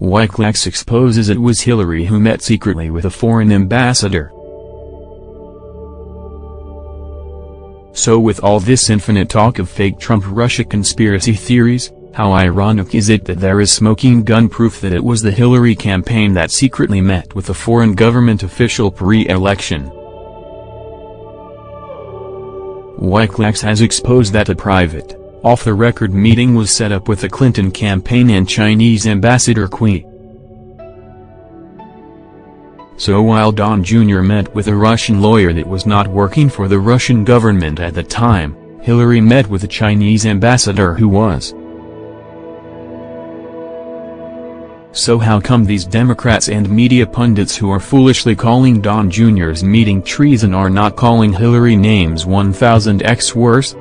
Wikileaks exposes it was Hillary who met secretly with a foreign ambassador. So with all this infinite talk of fake Trump-Russia conspiracy theories, how ironic is it that there is smoking gun proof that it was the Hillary campaign that secretly met with a foreign government official pre-election. Wikileaks has exposed that a private, off-the-record meeting was set up with the Clinton campaign and Chinese ambassador Cui. So while Don Jr. met with a Russian lawyer that was not working for the Russian government at the time, Hillary met with a Chinese ambassador who was. So how come these Democrats and media pundits who are foolishly calling Don Jr.'s meeting treason are not calling Hillary names 1000x worse?